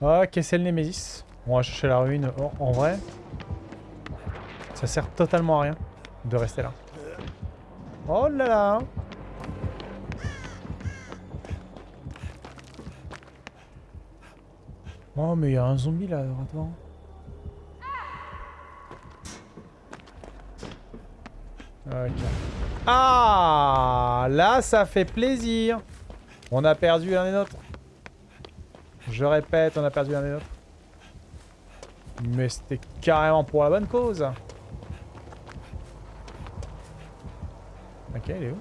Ok, c'est le Nemesis. On va chercher la ruine. En vrai, ça sert totalement à rien de rester là. Oh là là Oh, mais il y a un zombie là, attends. Ah Là, ça fait plaisir. On a perdu l'un et l'autre. Je répète, on a perdu l'un et l'autre. Mais c'était carrément pour la bonne cause. Ok, il est où?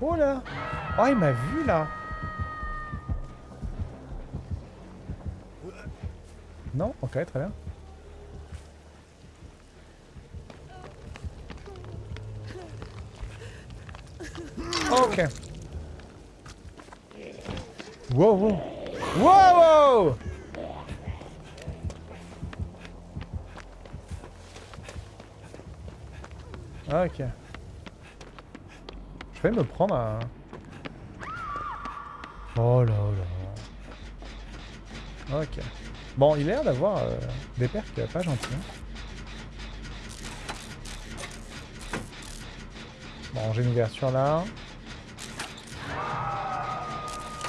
Oh là Oh, il m'a vu là Non? Ok, très bien. Ok. Wow, wow. Wow, wow Ok. Je vais me prendre un... Oh là là. Ok. Bon, il a l'air d'avoir euh, des perks pas gentils. Hein. Bon, j'ai une ouverture là.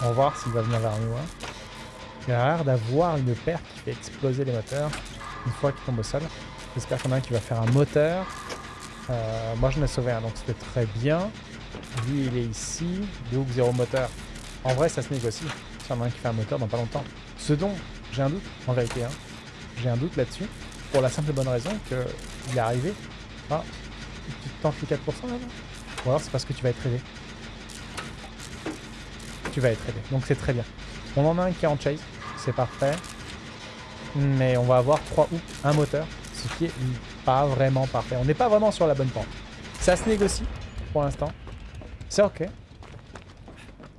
On va voir s'il va venir vers nous. Hein. Il a l'air d'avoir une perque qui fait exploser les moteurs une fois qu'il tombe au sol. J'espère qu'on a un qui va faire un moteur. Euh, moi, je l'ai sauvé un, donc c'était très bien. Lui, il est ici. Donc, zéro moteur. En vrai, ça se négocie. Si y en a un qui fait un moteur dans pas longtemps. Ce dont j'ai un doute, en vérité. Hein. J'ai un doute là-dessus. Pour la simple et bonne raison qu'il est arrivé. Ah, tu tentes les 4% là Ou alors c'est parce que tu vas être aidé. Tu vas être aidé. Donc c'est très bien. On en a un qui est en chase. C'est parfait. Mais on va avoir 3 ou un moteur. Ce qui est pas vraiment parfait. On n'est pas vraiment sur la bonne pente. Ça se négocie pour l'instant. C'est ok.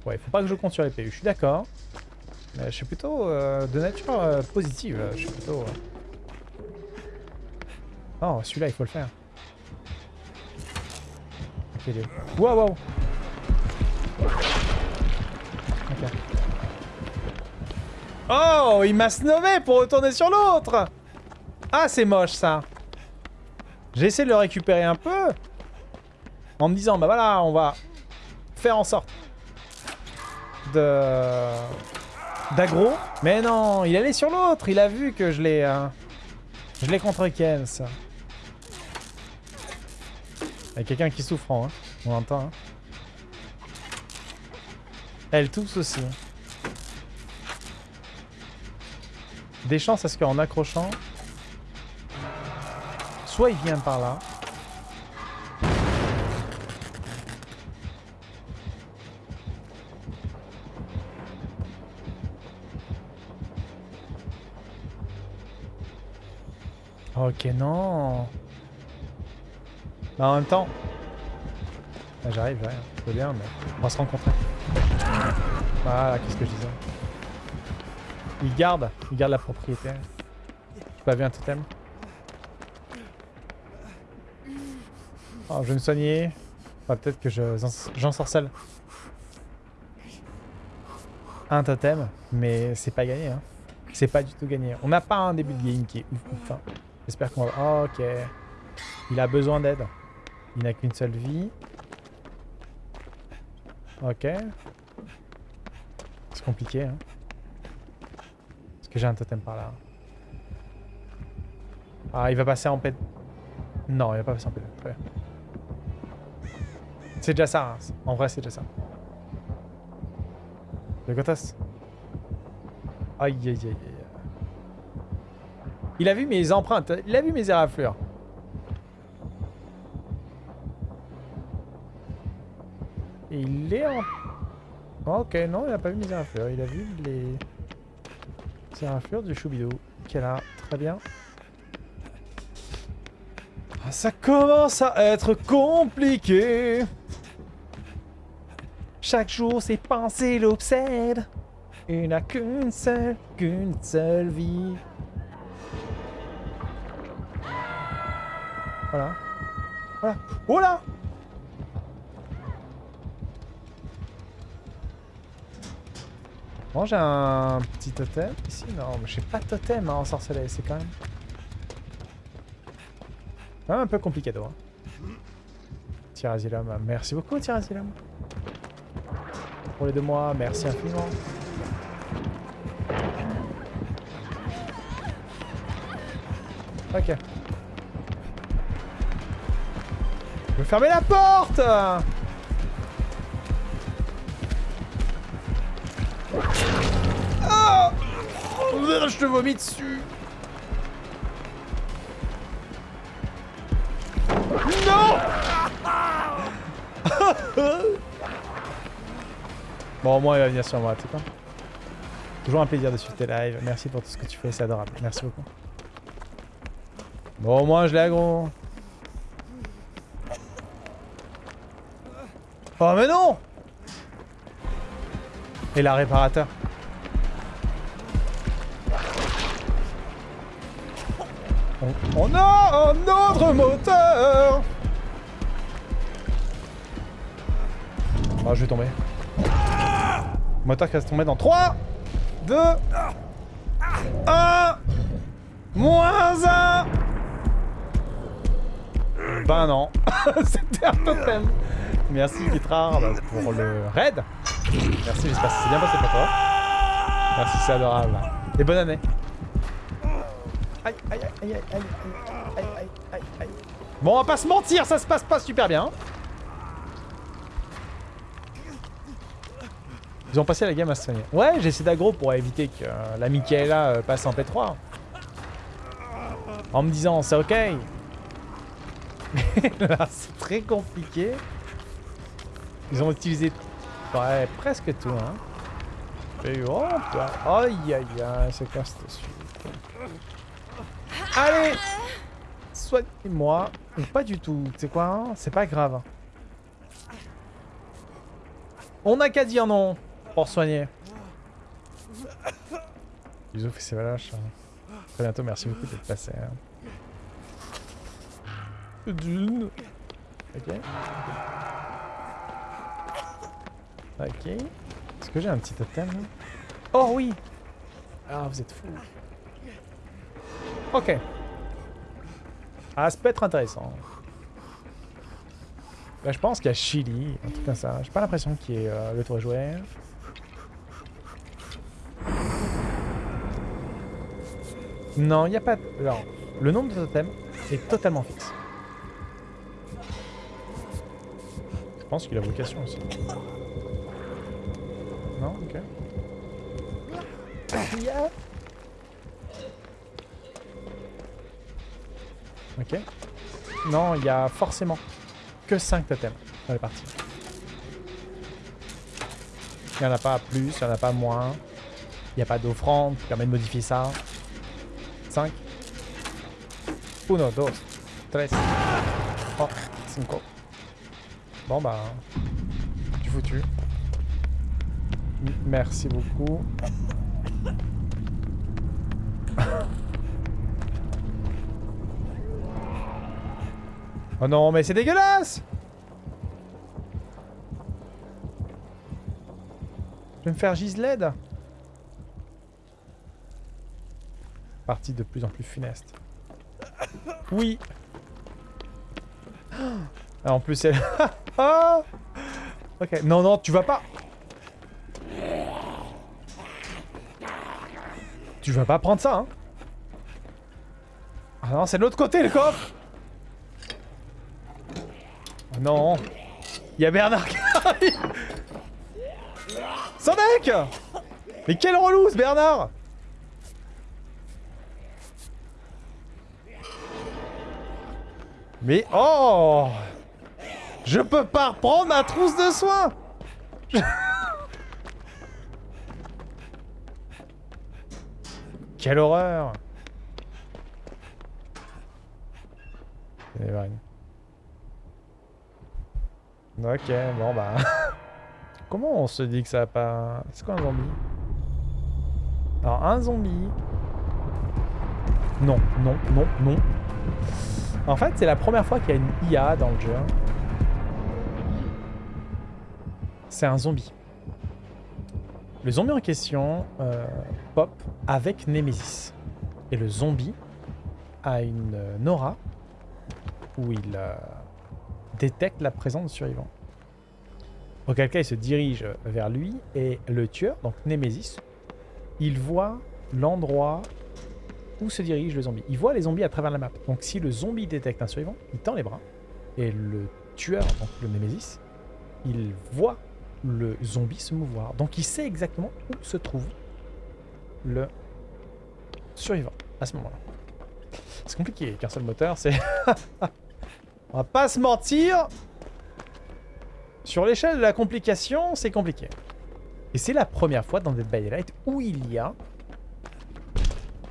Ouais, faut pas que je compte sur les PU. Je suis d'accord. Mais je suis plutôt euh, de nature euh, positive. Je suis plutôt... Euh. Oh, celui-là, il faut le faire. Ok, Wow, wow Oh, il m'a snové pour retourner sur l'autre Ah, c'est moche, ça J'ai essayé de le récupérer un peu. En me disant, bah voilà, on va faire en sorte de d'aggro. Mais non, il allait sur l'autre. Il a vu que je l'ai... Euh, je l'ai contre Ken, ça. Il y a quelqu'un qui souffre, hein. On entend, hein. Elle tousse aussi. Des chances à ce qu'en accrochant... Soit il vient par là, Ok, non. Bah, en même temps... Ah, j'arrive. C'est bien, mais on va se rencontrer. Voilà, qu'est-ce que je disais. Il garde, il garde la propriété. J'ai pas vu un totem? Oh, je vais me soigner. Peut-être que j'ensorcelle un totem, mais c'est pas gagné. Hein. C'est pas du tout gagné. On n'a pas un début de game qui est ouf ouf. Hein. J'espère qu'on va... Oh, ok. Il a besoin d'aide. Il n'a qu'une seule vie. Ok. C'est compliqué, hein. Que j'ai un totem par là Ah, il va passer en paix. Non, il va pas passer en. Très bien. C'est déjà ça. Hein. En vrai, c'est déjà ça. Le Gotas. Aïe, aïe, aïe, aïe. Il a vu mes empreintes, il a vu mes éraflures. Et il est en... ok, non, il a pas vu mes éraflures. Il a vu les éraflures du choubidou. Qui est là, très bien. Ah, ça commence à être compliqué. Chaque jour, ses pensées l'obsèdent. Il n'a qu'une seule, qu'une seule vie. Voilà. Voilà. Oh Bon, j'ai un petit totem ici. Non, mais j'ai pas de totem hein, en sorcellerie. C'est quand même... Quand même un peu compliqué, hein. Tirazilam, merci beaucoup Tirazilam. Pour les deux mois, merci infiniment. Ok. Je veux fermer la porte Je te vomis dessus Non Bon, au moins, il va venir sur moi, tu sais quoi. Toujours un plaisir de suivre tes lives. Merci pour tout ce que tu fais, c'est adorable. Merci beaucoup. Bon, au moins, je l'ai aggro. Oh, mais non Et la réparateur? On, a un autre moteur Oh, je vais tomber. Moteur qui va se tomber dans 3, 2, 1, moins 1 Ben non, c'était un totem. Merci Guitrard pour le raid. Merci, j'espère que c'est bien passé pour toi. Merci, c'est adorable. Et bonne année. Aïe, aïe, aïe, aïe, aïe, aïe, aïe, aïe, aïe. Bon, on va pas se mentir, ça se passe pas super bien. Ils ont passé la game à se soigner. Ouais, j'ai essayé d'aggro pour éviter que euh, la Michaela euh, passe en P3. En me disant, c'est ok. Là, c'est très compliqué. Ils ont utilisé ouais, presque tout, hein. Et oh, aïe aïe aïe, c'est quoi cette suite? Allez Soignez-moi. Pas du tout, tu sais quoi, hein c'est pas grave. On n'a qu'à dire non pour soigner. Bisous, c'est Valache. Très bientôt, merci beaucoup d'être passé. Hein. Dune. Ok. Ok. Est-ce que j'ai un petit totem Oh oui Ah, vous êtes fou. Ok. Ah, ça peut être intéressant. Là, je pense qu'il y a Chili, un truc comme ça. J'ai pas l'impression qu'il y ait euh, le toit joueur. Non, il n'y a pas... Alors, le nombre de totems est totalement fixe. Je pense qu'il a vocation aussi. Non Ok. Ok. Non, il y a forcément que 5 totems dans les parties. Il n'y en a pas plus, il n'y en a pas moins. Il n'y a pas d'offrande qui permet de modifier ça. 5 1, 2, 3 Oh, 5 Bon bah... Tu foutu. Merci beaucoup. Oh non, mais c'est dégueulasse! Je vais me faire gisled Partie de plus en plus funeste. Oui. Ah, En plus, elle... Ah ok, non, non, tu vas pas... Tu vas pas prendre ça, hein. Ah non, c'est de l'autre côté, le coffre Non. Il y a Bernard qui arrive. Sonic Mais quel relou, ce Bernard. Mais oh. Je peux pas reprendre ma trousse de soins Quelle horreur Ok, bon bah... Comment on se dit que ça va pas... C'est quoi un zombie? Alors un zombie... Non, non, non, non. En fait, c'est la première fois qu'il y a une IA dans le jeu. C'est un zombie. Le zombie en question euh, pop avec Nemesis. Et le zombie a une euh, aura où il euh, détecte la présence de survivants. Auquel cas, il se dirige vers lui et le tueur, donc Nemesis, il voit l'endroit où se dirige le zombie. Il voit les zombies à travers la map. Donc si le zombie détecte un survivant, il tend les bras. Et le tueur, donc le Nemesis, il voit le zombie se mouvoir. Donc il sait exactement où se trouve le survivant à ce moment-là. C'est compliqué qu'un seul moteur, c'est... On va pas se mentir Sur l'échelle de la complication, c'est compliqué. Et c'est la première fois dans Dead by Daylight où il y a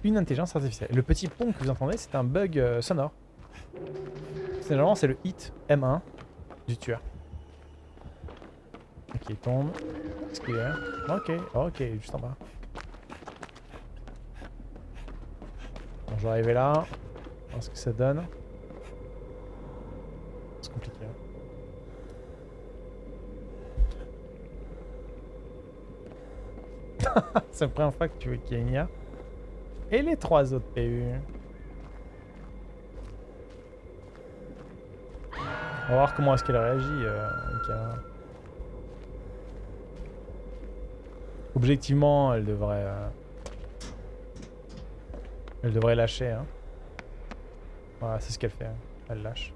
une intelligence artificielle. Le petit pont que vous entendez, c'est un bug euh, sonore. Généralement, c'est le hit M1 du tueur. Ok, il tombe. Ok, ok, juste en bas. Bon, je vais arriver là. Voir ce que ça donne. Compliqué. Hein. c'est la première fois que tu veux IA. Et les trois autres PU On va voir comment est-ce qu'elle réagit, euh, Objectivement, elle devrait... Euh, elle devrait lâcher, hein. Voilà, c'est ce qu'elle fait. Hein. Elle lâche.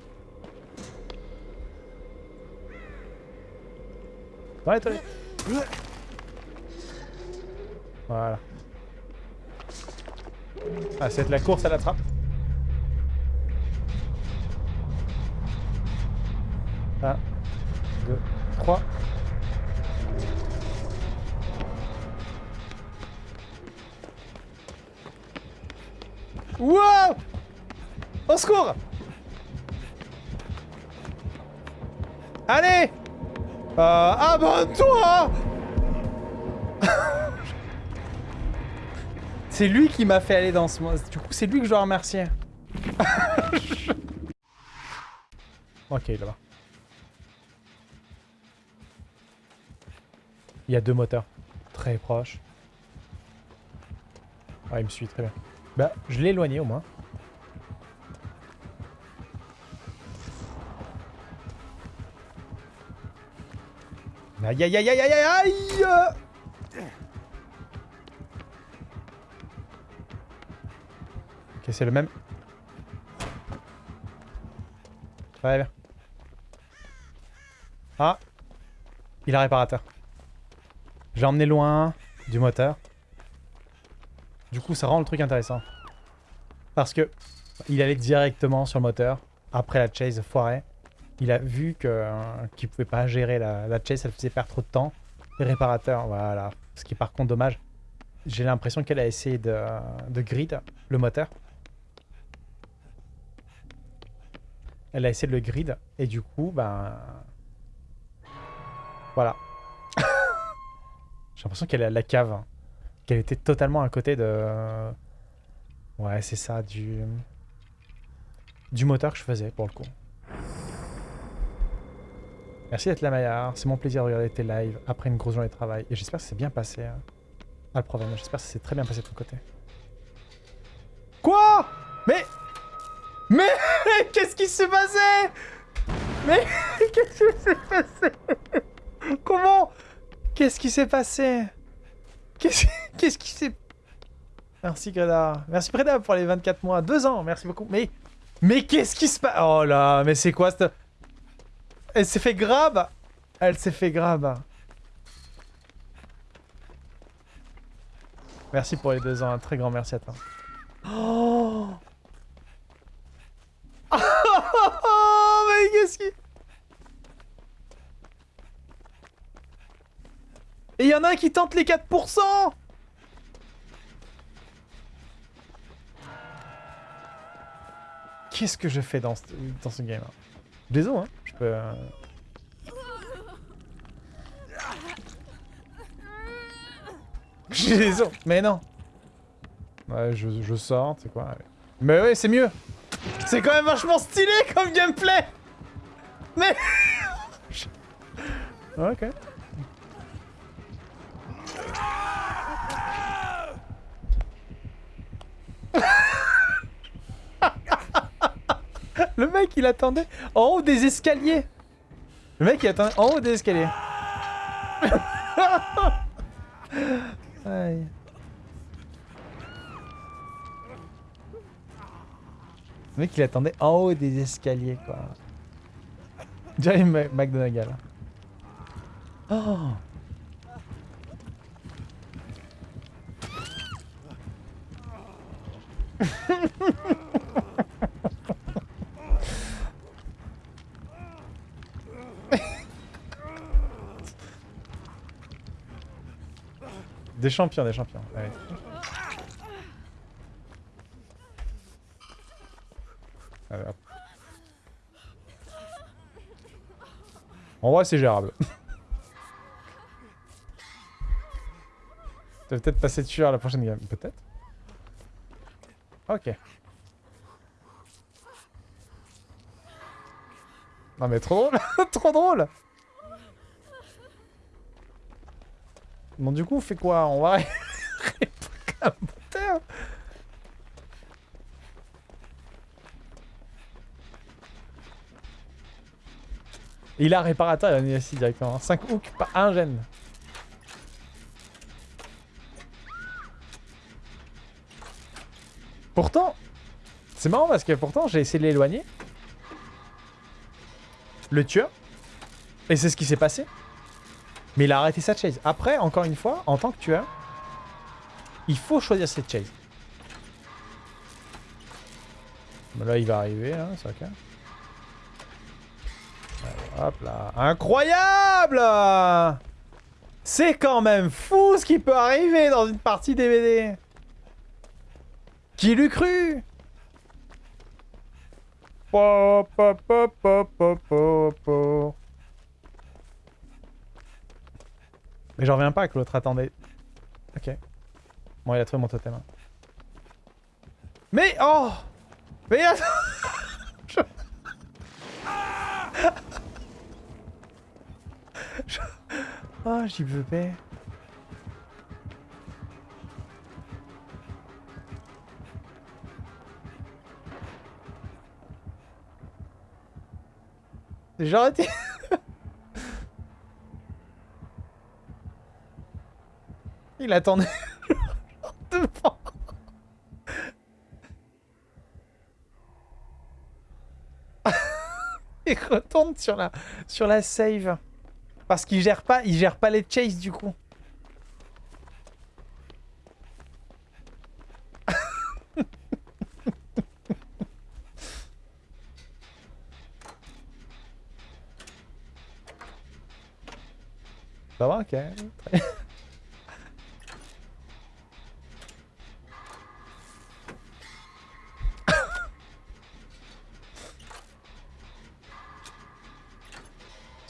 Ouais, Voilà. Ah, c'est la course à la trappe. 1, 2, 3. Wow Au secours Allez euh, Abonne-toi C'est lui qui m'a fait aller dans ce... Du coup, c'est lui que je dois remercier. ok, là-bas. Il y a deux moteurs. Très proches. Ah, il me suit très bien. Bah, je l'ai éloigné au moins. Aïe aïe aïe aïe aïe aïe Ok, c'est le même. Ouais, bien. Ah Il a réparateur. J'ai emmené loin du moteur. Du coup, ça rend le truc intéressant. Parce que il allait directement sur le moteur après la chase foirée. Il a vu euh, qu'il pouvait pas gérer la, la, chase, ça faisait perdre trop de temps. Les réparateurs, voilà. Ce qui est par contre dommage. J'ai l'impression qu'elle a essayé de, de grid le moteur. Elle a essayé de le grid et du coup, ben... Voilà. J'ai l'impression qu'elle est à la cave. Hein qu'elle était totalement à côté de... Ouais, c'est ça, du... Du moteur que je faisais, pour le coup. Merci d'être là, Maillard. C'est mon plaisir de regarder tes lives après une grosse journée de travail. Et j'espère que c'est bien passé. Hein. Pas le problème, j'espère que c'est très bien passé de ton côté. Quoi? Mais... Mais... Qu'est-ce qui s'est passé? Mais... Qu'est-ce qui s'est passé? Comment? Qu'est-ce qui s'est passé? Qu'est-ce qui s'est... Merci Greda. Merci Greda pour les 24 mois. Deux ans, merci beaucoup. Mais... Mais qu'est-ce qui se passe Oh là, mais c'est quoi cette... Elle s'est fait grab Elle s'est fait grab. Merci pour les deux ans, un très grand merci à toi. Oh. Mais qu'est-ce qui... Et il y en a un qui tente les 4% Qu'est-ce que je fais dans ce, dans ce game Désolé, hein Je peux... Euh... mais non. Ouais, je, je sors, c'est quoi Mais ouais, c'est mieux. C'est quand même vachement stylé comme gameplay. Mais... ok. Le mec, il attendait en haut des escaliers. Le mec, il attendait en haut des escaliers. Le mec, il attendait en haut des escaliers, quoi. Jerry Mc- McDonagall. Oh Des champions, des champions. Allez, hop. En vrai, c'est gérable. Tu vas peut-être passer dessus à la prochaine game. Peut-être Ok. Non mais trop drôle Trop drôle Bon du coup on fait quoi? On va moteur Il a réparateur, il a ici directement. 5 hooks, pas un gène. Pourtant, c'est marrant parce que pourtant j'ai essayé de l'éloigner. Le tueur. Et c'est ce qui s'est passé. Mais il a arrêté sa chase. Après, encore une fois, en tant que tueur, il faut choisir cette chase. Là, il va arriver, hein, c'est ok. Allez, hop là. Incroyable C'est quand même fou ce qui peut arriver dans une partie DVD. Qui l'eût cru? Po, po, po, po, po, po, po. Mais j'en reviens pas que l'autre attendait. Ok. Bon, il a trouvé mon totem. hein. Mais oh Mais attends Je- Oh, j'y veux pas. J'ai arrêté. Il attendait. devant. Il retourne sur la sur la save parce qu'il gère pas, il gère pas les chases du coup. Ça va, ok.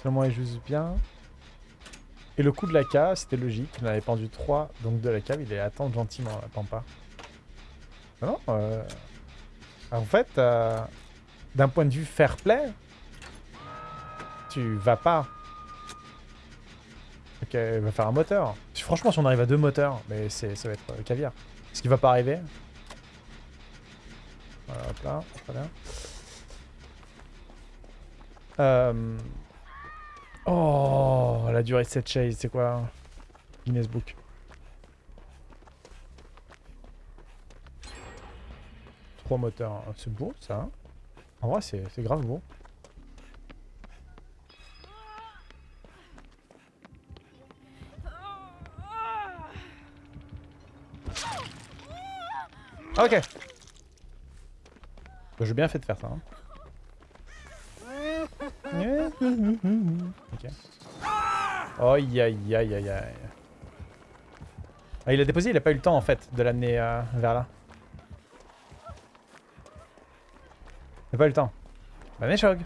Seulement il joue bien. Et le coup de la cave, c'était logique. Il en avait pendu 3, donc de la cave, il est attendre gentiment, Pampa. Ah non, euh... En fait, euh, d'un point de vue fair play, tu vas pas. Ok, il va faire un moteur. Franchement, si on arrive à deux moteurs, mais ça va être euh, caviar. Ce qui va pas arriver? Là. Euh... Oh, la durée de cette chase, c'est quoi Guinness Book? Trois moteurs, Ah, c'est beau ça. hein. En vrai, c'est grave beau. Ok. Bah, J'ai bien fait de faire ça. hein. Ok. Aïe aïe aïe aïe aïe. Ah, il a déposé, il a pas eu le temps en fait de l'amener euh, vers là. Il a pas eu le temps. Bah Neshog.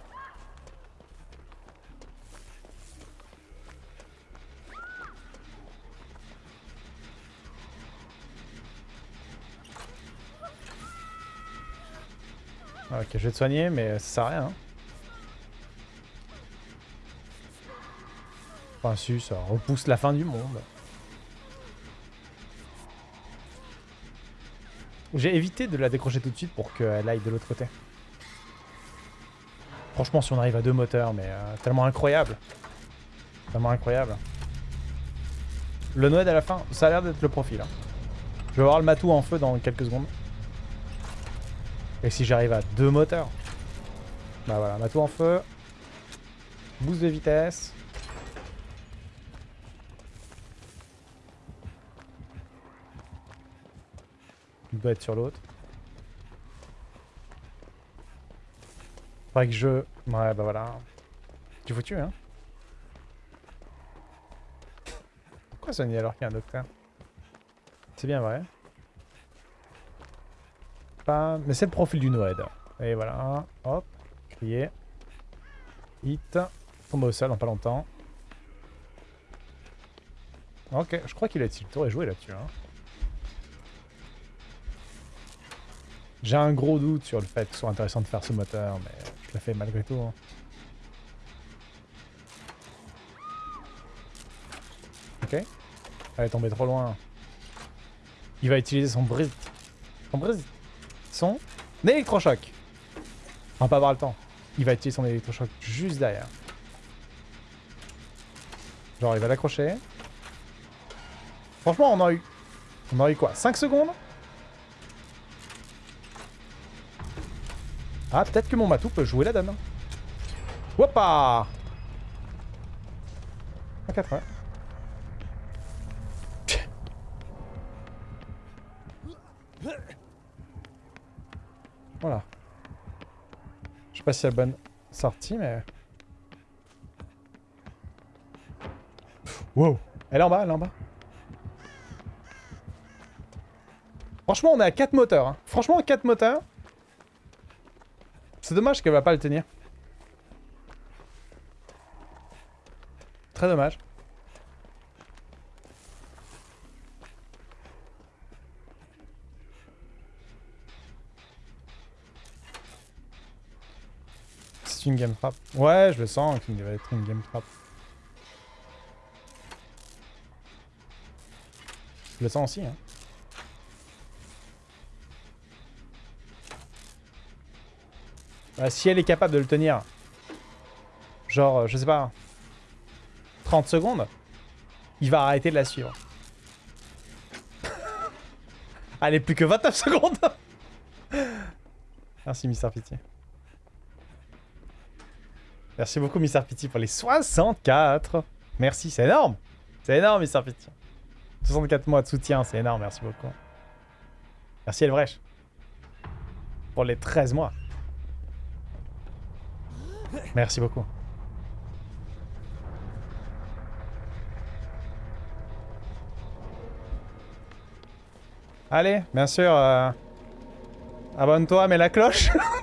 Ok. je vais te soigner, mais ça sert à rien. hein. Enfin, si, ça repousse la fin du monde. J'ai évité de la décrocher tout de suite pour qu'elle aille de l'autre côté. Franchement, si on arrive à deux moteurs, mais euh, tellement incroyable. Tellement incroyable. Le Noël à la fin, ça a l'air d'être le profil. hein. Je vais voir le matou en feu dans quelques secondes. Et si j'arrive à deux moteurs? Bah voilà, matou en feu. Boost de vitesse. Il doit être sur l'autre. Faudrait que je... Ouais, bah voilà. Tu foutu, hein? Pourquoi soigner alors qu'il y a un docteur? C'est bien vrai. Pas... Mais c'est le profil du Noed. Et voilà. Hop. Crier. Hit. Tombe au sol en pas longtemps. Ok, je crois qu'il a le tour est joué là-dessus. Hein. J'ai un gros doute sur le fait que ce soit intéressant de faire ce moteur, mais je l'ai fait malgré tout. hein. Ok. Elle est tombée trop loin. Il va utiliser son brise. Son brise. Son électrochoc. On va pas avoir le temps. Il va utiliser son électrochoc juste derrière. Genre, il va l'accrocher. Franchement, on a eu... On a eu quoi? 5 secondes? Ah, peut-être que mon matou peut jouer la donne. Hoppa 180. Voilà. Je sais pas si c'est la bonne sortie, mais... Wow Elle est en bas, elle est en bas. Franchement, on est à 4 moteurs. hein. Franchement, 4 moteurs. C'est dommage qu'elle va pas le tenir. Très dommage. C'est une game trap. Ouais, je le sens qu'il va être une game trap. Je le sens aussi, hein. Euh, si elle est capable de le tenir, genre, euh, je sais pas, 30 secondes, il va arrêter de la suivre. Allez, plus que 29 secondes Merci, Mister Pity. Merci beaucoup, Mister Pity, pour les 64 Merci, c'est énorme C'est énorme, Mister Pity. 64 mois de soutien, c'est énorme, merci beaucoup. Merci, Elvrech. Pour les 13 mois. Merci beaucoup. Allez, bien sûr, euh, abonne-toi, mets la cloche.